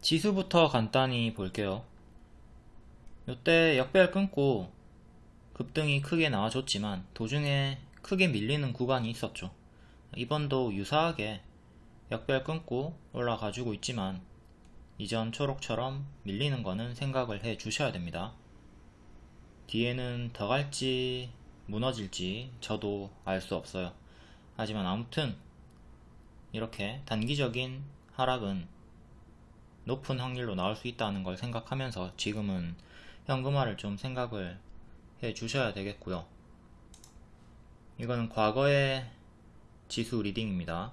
지수부터 간단히 볼게요. 이때 역배열 끊고 급등이 크게 나와줬지만 도중에 크게 밀리는 구간이 있었죠. 이번도 유사하게 역배열 끊고 올라가지고 있지만 이전 초록처럼 밀리는 거는 생각을 해 주셔야 됩니다. 뒤에는 더 갈지 무너질지 저도 알 수 없어요. 하지만 아무튼 이렇게 단기적인 하락은 높은 확률로 나올 수 있다는 걸 생각하면서 지금은 현금화를 좀 생각을 해 주셔야 되겠고요. 이거는 과거의 지수 리딩입니다.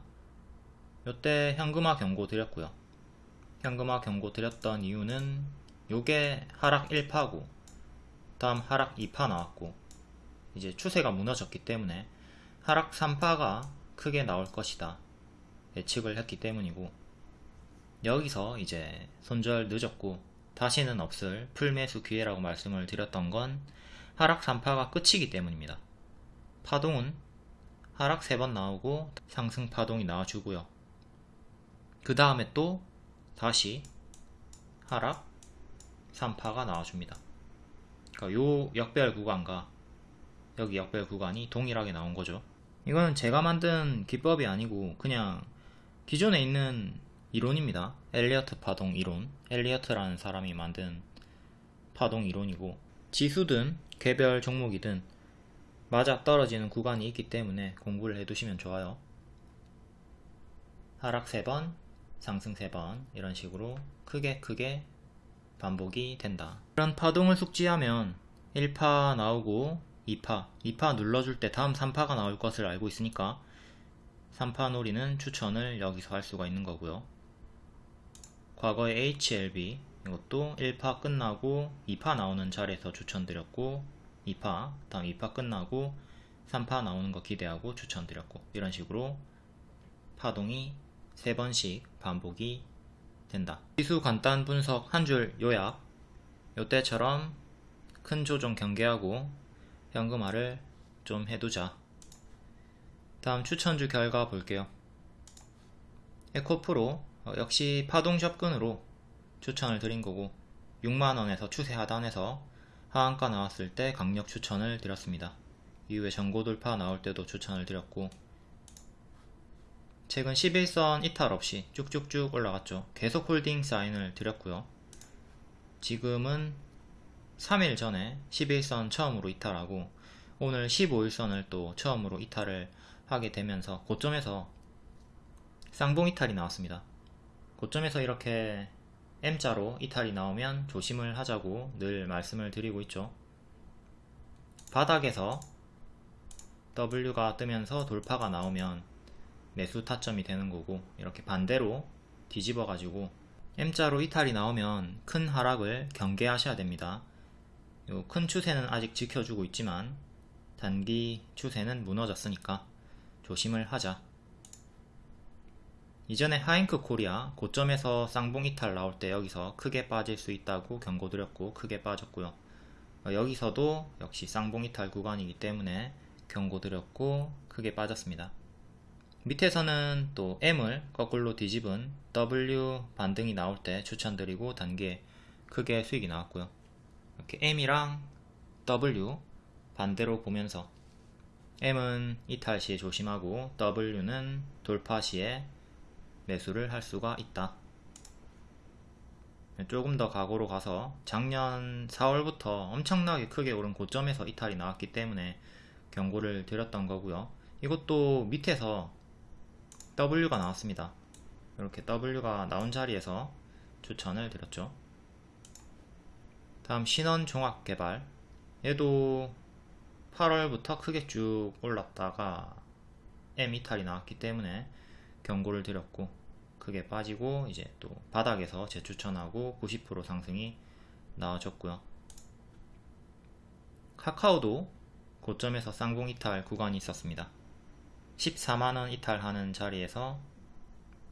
이때 현금화 경고 드렸고요. 현금화 경고 드렸던 이유는 요게 하락 1파고 다음 하락 2파 나왔고 이제 추세가 무너졌기 때문에 하락 3파가 크게 나올 것이다 예측을 했기 때문이고 여기서 이제 손절 늦었고 다시는 없을 풀매수 기회라고 말씀을 드렸던 건 하락 3파가 끝이기 때문입니다. 파동은 하락 3번 나오고 상승 파동이 나와주고요. 그 다음에 또 다시 하락 3파가 나와줍니다. 그러니까 요 역별 구간과 여기 역별 구간이 동일하게 나온 거죠. 이거는 제가 만든 기법이 아니고 그냥 기존에 있는 이론입니다. 엘리어트 파동 이론. 엘리어트라는 사람이 만든 파동 이론이고 지수든 개별 종목이든 맞아 떨어지는 구간이 있기 때문에 공부를 해두시면 좋아요. 하락 3번, 상승 3번 이런 식으로 크게 크게 반복이 된다. 이런 파동을 숙지하면 1파 나오고 2파, 2파 눌러줄 때 다음 3파가 나올 것을 알고 있으니까 3파 놀이는 추천을 여기서 할 수가 있는 거고요. 과거의 HLB 이것도 1파 끝나고 2파 나오는 자리에서 추천드렸고 2파, 다음 2파 끝나고 3파 나오는 거 기대하고 추천드렸고 이런 식으로 파동이 3번씩 반복이 된다. 지수 간단 분석 한 줄 요약 요때처럼 큰 조정 경계하고 현금화를 좀 해두자. 다음 추천주 결과 볼게요. 에코프로 어, 역시 파동 접근으로 추천을 드린 거고 6만원에서 추세 하단에서 하한가 나왔을 때 강력 추천을 드렸습니다. 이후에 전고 돌파 나올 때도 추천을 드렸고 최근 11선 이탈 없이 쭉쭉쭉 올라갔죠. 계속 홀딩 사인을 드렸고요. 지금은 3일 전에 11선 처음으로 이탈하고 오늘 15일선을 또 처음으로 이탈을 하게 되면서 고점에서 쌍봉 이탈이 나왔습니다. 고점에서 이렇게 M자로 이탈이 나오면 조심을 하자고 늘 말씀을 드리고 있죠. 바닥에서 W가 뜨면서 돌파가 나오면 매수 타점이 되는 거고 이렇게 반대로 뒤집어 가지고 M자로 이탈이 나오면 큰 하락을 경계하셔야 됩니다. 큰 추세는 아직 지켜주고 있지만 단기 추세는 무너졌으니까 조심을 하자. 이전에 하잉크 코리아 고점에서 쌍봉 이탈 나올 때 여기서 크게 빠질 수 있다고 경고드렸고 크게 빠졌고요. 여기서도 역시 쌍봉 이탈 구간이기 때문에 경고드렸고 크게 빠졌습니다. 밑에서는 또 M을 거꾸로 뒤집은 W 반등이 나올 때 추천드리고 단계 크게 수익이 나왔고요. 이렇게 M이랑 W 반대로 보면서 M은 이탈 시에 조심하고 W는 돌파 시에 매수를 할 수가 있다. 조금 더 과거로 가서 작년 4월부터 엄청나게 크게 오른 고점에서 이탈이 나왔기 때문에 경고를 드렸던 거고요. 이것도 밑에서 W가 나왔습니다. 이렇게 W가 나온 자리에서 추천을 드렸죠. 다음 신원종합개발 얘도 8월부터 크게 쭉 올랐다가 M 이탈이 나왔기 때문에 경고를 드렸고 크게 빠지고 이제 또 바닥에서 재추천하고 90% 상승이 나와줬고요. 카카오도 고점에서 쌍봉 이탈 구간이 있었습니다. 14만원 이탈하는 자리에서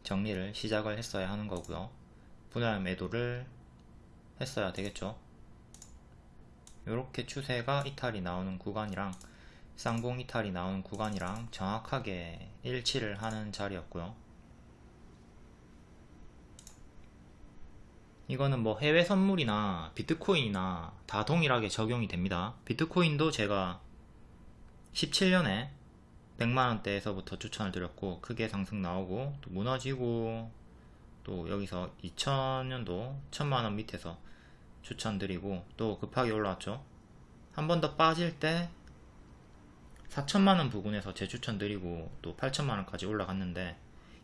정리를 시작을 했어야 하는 거고요. 분할 매도를 했어야 되겠죠. 이렇게 추세가 이탈이 나오는 구간이랑 쌍봉 이탈이 나오는 구간이랑 정확하게 일치를 하는 자리였고요. 이거는 뭐 해외 선물이나 비트코인이나 다 동일하게 적용이 됩니다. 비트코인도 제가 17년에 100만원대에서부터 추천을 드렸고 크게 상승 나오고 또 무너지고 또 여기서 2000년도 1000만원 밑에서 추천드리고 또 급하게 올라왔죠. 한 번 더 빠질 때 4천만원 부근에서 재추천 드리고 또 8천만원까지 올라갔는데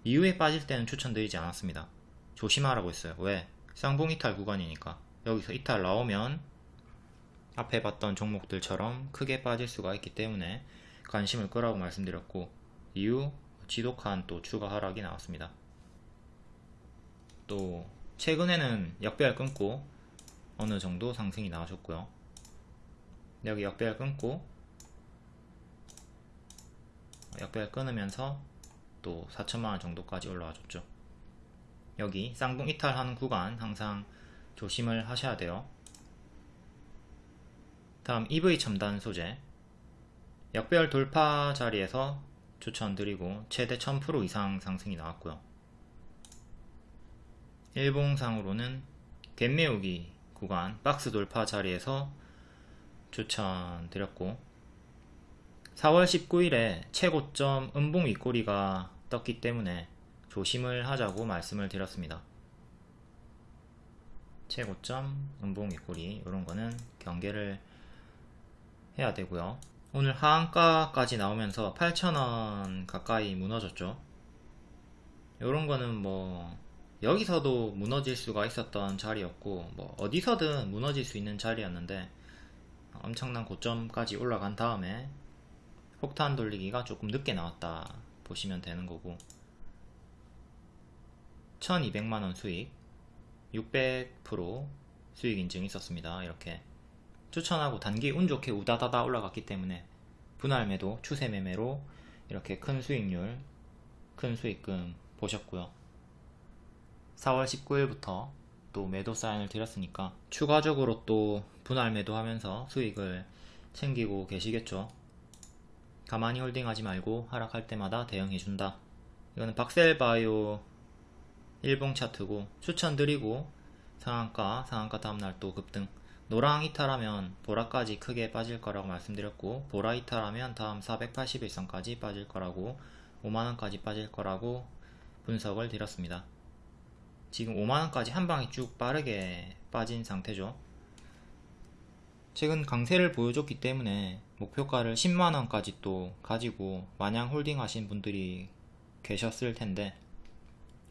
이후에 빠질 때는 추천드리지 않았습니다. 조심하라고 했어요. 왜? 쌍봉 이탈 구간이니까 여기서 이탈 나오면 앞에 봤던 종목들처럼 크게 빠질 수가 있기 때문에 관심을 끄라고 말씀드렸고 이후 지독한 또 추가 하락이 나왔습니다. 또 최근에는 역배열 끊고 어느 정도 상승이 나와줬고요. 여기 역배열 끊고 역배열 끊으면서 또 4천만원 정도까지 올라와 줬죠. 여기 쌍봉 이탈하는 구간 항상 조심을 하셔야 돼요. 다음 EV 첨단 소재 역배열 돌파 자리에서 추천드리고 최대 1000% 이상 상승이 나왔고요. 일봉상으로는 갭매우기 구간 박스 돌파 자리에서 추천드렸고 4월 19일에 최고점 음봉 윗꼬리가 떴기 때문에 조심을 하자고 말씀을 드렸습니다. 최고점 음봉 윗꼬리 이런 거는 경계를 해야 되고요. 오늘 하한가까지 나오면서 8,000원 가까이 무너졌죠. 이런 거는 뭐 여기서도 무너질 수가 있었던 자리였고 뭐 어디서든 무너질 수 있는 자리였는데 엄청난 고점까지 올라간 다음에 폭탄 돌리기가 조금 늦게 나왔다 보시면 되는 거고. 1200만원 수익 600% 수익 인증이 있었습니다. 이렇게 추천하고 단기 운 좋게 우다다다 올라갔기 때문에 분할 매도 추세 매매로 이렇게 큰 수익률 큰 수익금 보셨고요. 4월 19일부터 또 매도 사인을 드렸으니까 추가적으로 또 분할 매도하면서 수익을 챙기고 계시겠죠 가만히 홀딩하지 말고 하락할 때마다 대응해준다. 이거는 박셀바이오 일봉 차트고 추천드리고 상한가 상한가 다음날 또 급등. 노랑 이탈하면 보라까지 크게 빠질 거라고 말씀드렸고 보라 이탈하면 다음 481선까지 빠질 거라고 5만원까지 빠질 거라고 분석을 드렸습니다. 지금 5만원까지 한방에 쭉 빠르게 빠진 상태죠. 최근 강세를 보여줬기 때문에 목표가를 10만원까지 또 가지고 마냥 홀딩 하신 분들이 계셨을 텐데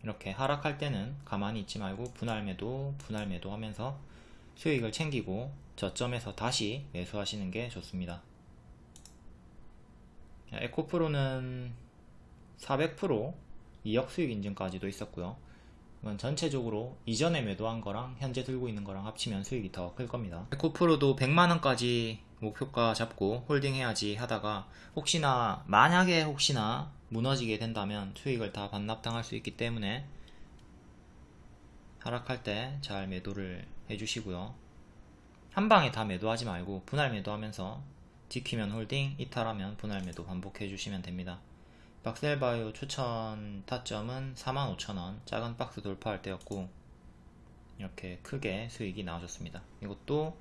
이렇게 하락할 때는 가만히 있지 말고 분할 매도 분할 매도 하면서 수익을 챙기고 저점에서 다시 매수하시는 게 좋습니다. 에코프로는 400% 2억 수익 인증까지도 있었고요 전체적으로 이전에 매도한 거랑 현재 들고 있는 거랑 합치면 수익이 더 클 겁니다. 에코프로도 100만원까지 목표가 잡고 홀딩해야지 하다가 혹시나 만약에 혹시나 무너지게 된다면 수익을 다 반납당할 수 있기 때문에 하락할 때 잘 매도를 해주시고요. 한 방에 다 매도하지 말고 분할 매도하면서 지키면 홀딩 이탈하면 분할 매도 반복해 주시면 됩니다 박셀바이오 추천 타점은 45,000원. 작은 박스 돌파할 때였고 이렇게 크게 수익이 나와줬습니다. 이것도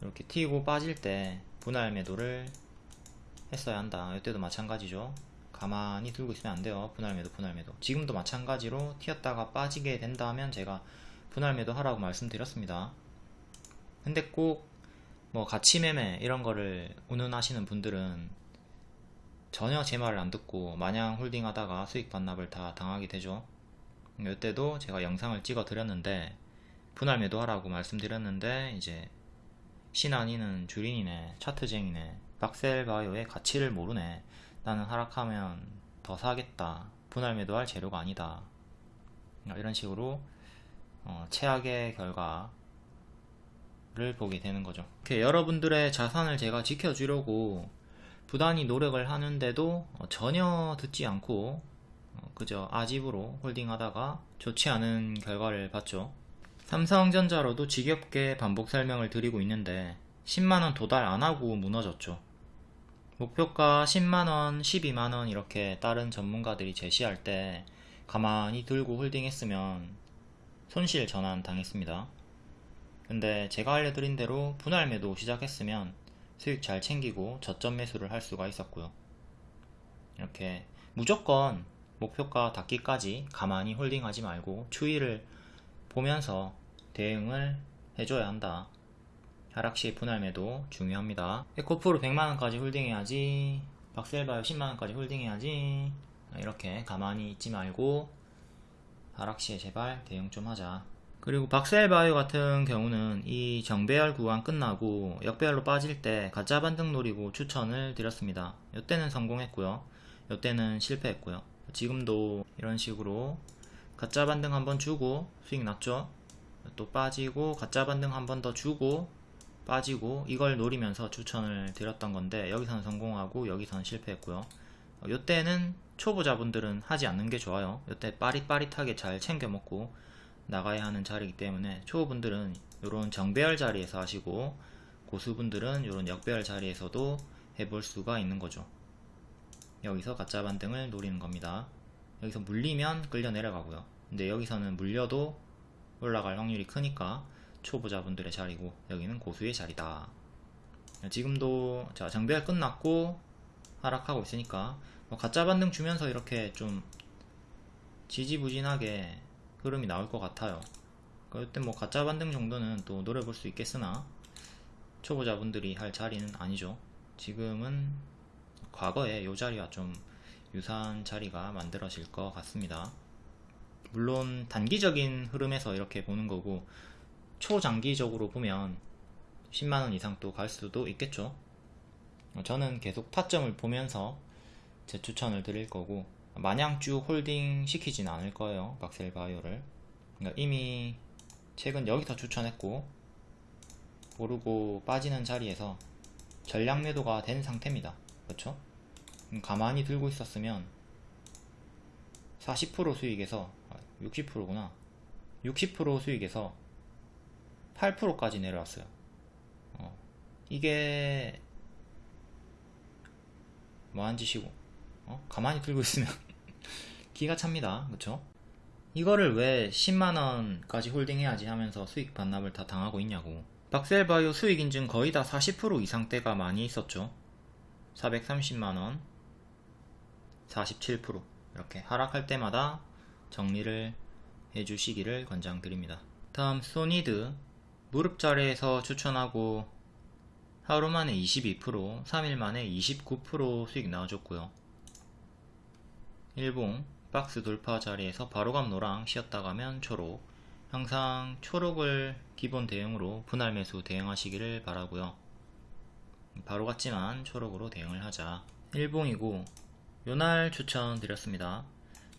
이렇게 튀고 빠질 때 분할 매도를 했어야 한다. 이때도 마찬가지죠. 가만히 들고 있으면 안 돼요. 분할 매도 분할 매도. 지금도 마찬가지로 튀었다가 빠지게 된다면 제가 분할 매도 하라고 말씀드렸습니다. 근데 꼭 뭐 가치 매매 이런 거를 운운하시는 분들은 전혀 제 말을 안 듣고 마냥 홀딩 하다가 수익 반납을 다 당하게 되죠. 이때도 제가 영상을 찍어 드렸는데 분할 매도 하라고 말씀드렸는데 이제 신한이는 주린이네 차트쟁이네 박셀바이오의 가치를 모르네. 나는 하락하면 더 사겠다. 분할 매도할 재료가 아니다. 이런 식으로 어, 최악의 결과를 보게 되는 거죠. 여러분들의 자산을 제가 지켜주려고 부단히 노력을 하는데도 어, 전혀 듣지 않고 어, 그저 아집으로 홀딩하다가 좋지 않은 결과를 봤죠 삼성전자로도 지겹게 반복 설명을 드리고 있는데 10만원 도달 안하고 무너졌죠. 목표가 10만원, 12만원 이렇게 다른 전문가들이 제시할 때 가만히 들고 홀딩했으면 손실 전환 당했습니다. 근데 제가 알려드린 대로 분할 매도 시작했으면 수익 잘 챙기고 저점 매수를 할 수가 있었고요. 이렇게 무조건 목표가 닿기까지 가만히 홀딩하지 말고 추이를 보면서 대응을 해줘야 한다. 하락시 분할 매도 중요합니다. 에코프로 100만원까지 홀딩해야지. 박셀바이오 10만원까지 홀딩해야지. 이렇게 가만히 있지 말고 하락시에 제발 대응 좀 하자. 그리고 박셀바이오 같은 경우는 이 정배열 구간 끝나고 역배열로 빠질 때 가짜 반등 노리고 추천을 드렸습니다. 이때는 성공했고요. 이때는 실패했고요. 지금도 이런 식으로 가짜 반등 한번 주고 수익 났죠. 또 빠지고 가짜 반등 한번 더 주고 빠지고 이걸 노리면서 추천을 드렸던 건데 여기서는 성공하고 여기서는 실패했고요. 이때는 초보자분들은 하지 않는 게 좋아요. 이때 빠릿빠릿하게 잘 챙겨 먹고 나가야 하는 자리이기 때문에 초보분들은 이런 정배열 자리에서 하시고 고수분들은 이런 역배열 자리에서도 해볼 수가 있는 거죠. 여기서 가짜 반등을 노리는 겁니다. 여기서 물리면 끌려 내려가고요. 근데 여기서는 물려도 올라갈 확률이 크니까 초보자분들의 자리고 여기는 고수의 자리다. 지금도 자 정배열 끝났고 하락하고 있으니까 뭐 가짜 반등 주면서 이렇게 좀 지지부진하게 흐름이 나올 것 같아요. 그때 뭐 가짜 반등 정도는 또 노려볼 수 있겠으나 초보자분들이 할 자리는 아니죠. 지금은 과거에 이 자리와 좀 유사한 자리가 만들어질 것 같습니다. 물론 단기적인 흐름에서 이렇게 보는 거고 초장기적으로 보면 10만원 이상 또 갈 수도 있겠죠. 저는 계속 타점을 보면서 제 추천을 드릴 거고 마냥 쭉 홀딩 시키진 않을 거예요. 박셀 바이오를. 그러니까 이미 최근 여기서 추천했고 오르고 빠지는 자리에서 전량 매도가 된 상태입니다. 그렇죠? 가만히 들고 있었으면 40% 수익에서 60%구나 60% 수익에서 8%까지 내려왔어요 어, 이게 뭐한 짓이고 어? 가만히 들고 있으면 기가 찹니다 그쵸 이거를 왜 10만원까지 홀딩해야지 하면서 수익 반납을 다 당하고 있냐고 박셀바이오 수익 인증 거의 다 40% 이상대가 많이 있었죠 430만원 47% 이렇게 하락할 때마다 정리를 해주시기를 권장드립니다. 다음 소니드 무릎 자리에서 추천하고 하루 만에 22% 3일 만에 29% 수익 나와줬고요. 일봉 박스 돌파 자리에서 바로감 노랑 쉬었다 가면 초록 항상 초록을 기본 대응으로 분할 매수 대응하시기를 바라고요. 바로 같지만 초록으로 대응을 하자. 일봉이고 요날 추천드렸습니다.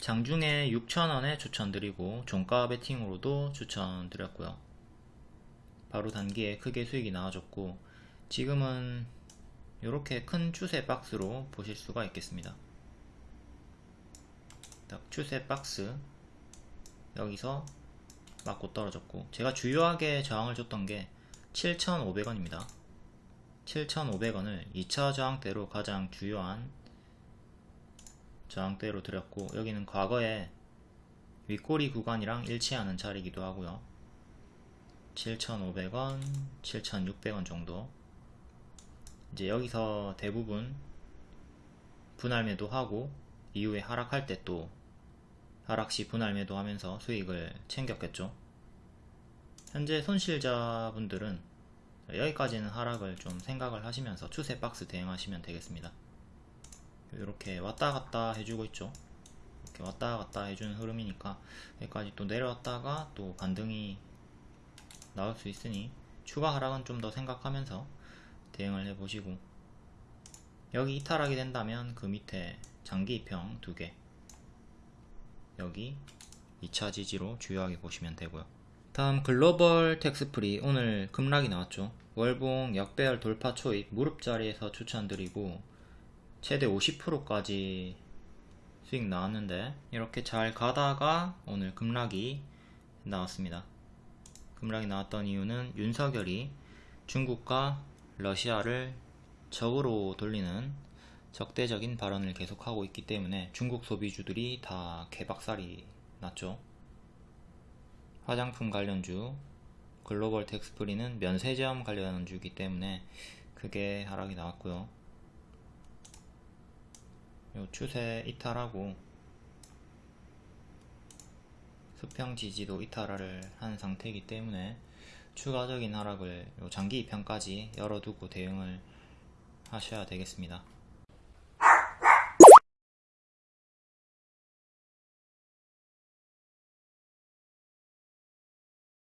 장중에 6,000원에 추천드리고 종가 베팅으로도 추천드렸고요. 바로 단기에 크게 수익이 나와줬고 지금은 이렇게 큰 추세 박스로 보실 수가 있겠습니다. 딱 추세 박스 여기서 맞고 떨어졌고 제가 주요하게 저항을 줬던 게 7,500원입니다. 7,500원을 2차 저항대로 가장 주요한 저항대로 드렸고 여기는 과거에 윗꼬리 구간이랑 일치하는 자리이기도 하고요 7,500원, 7,600원 정도 이제 여기서 대부분 분할 매도하고 이후에 하락할 때 또 하락시 분할 매도하면서 수익을 챙겼겠죠. 현재 손실자분들은 여기까지는 하락을 좀 생각을 하시면서 추세 박스 대응하시면 되겠습니다. 이렇게 왔다 갔다 해주고 있죠. 이렇게 왔다 갔다 해주는 흐름이니까 여기까지 또 내려왔다가 또 반등이 나올 수 있으니 추가 하락은 좀 더 생각하면서 대응을 해보시고 여기 이탈하게 된다면 그 밑에 장기 이평 두개 여기 2차 지지로 주요하게 보시면 되고요 다음 글로벌 텍스프리 오늘 급락이 나왔죠 월봉 역배열 돌파 초입 무릎 자리에서 추천드리고 최대 50%까지 수익 나왔는데 이렇게 잘 가다가 오늘 급락이 나왔습니다. 급락이 나왔던 이유는 윤석열이 중국과 러시아를 적으로 돌리는 적대적인 발언을 계속하고 있기 때문에 중국 소비주들이 다 개박살이 났죠. 화장품 관련주 글로벌 텍스프리는 면세점 관련 주기 때문에 크게 하락이 나왔고요. 요 추세 이탈하고 수평 지지도 이탈을 한 상태이기 때문에 추가적인 하락을 요 장기 입형까지 열어두고 대응을 하셔야 되겠습니다.